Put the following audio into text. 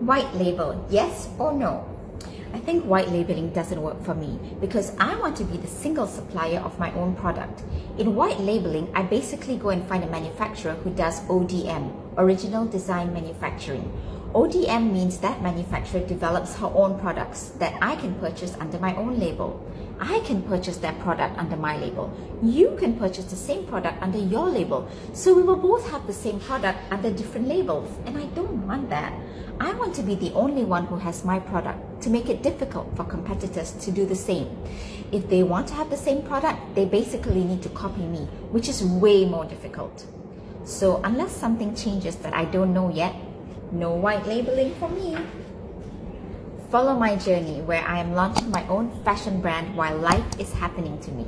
White label, yes or no? I think white labeling doesn't work for me because I want to be the single supplier of my own product. In white labeling, I basically go and find a manufacturer who does ODM, Original Design Manufacturing. ODM means that manufacturer develops her own products that I can purchase under my own label. I can purchase that product under my label. You can purchase the same product under your label. So we will both have the same product under different labels. And I don't want that. I want to be the only one who has my product to make it difficult for competitors to do the same. If they want to have the same product, they basically need to copy me, which is way more difficult. So unless something changes that I don't know yet, no white labeling for me. Follow my journey where I am launching my own fashion brand while life is happening to me.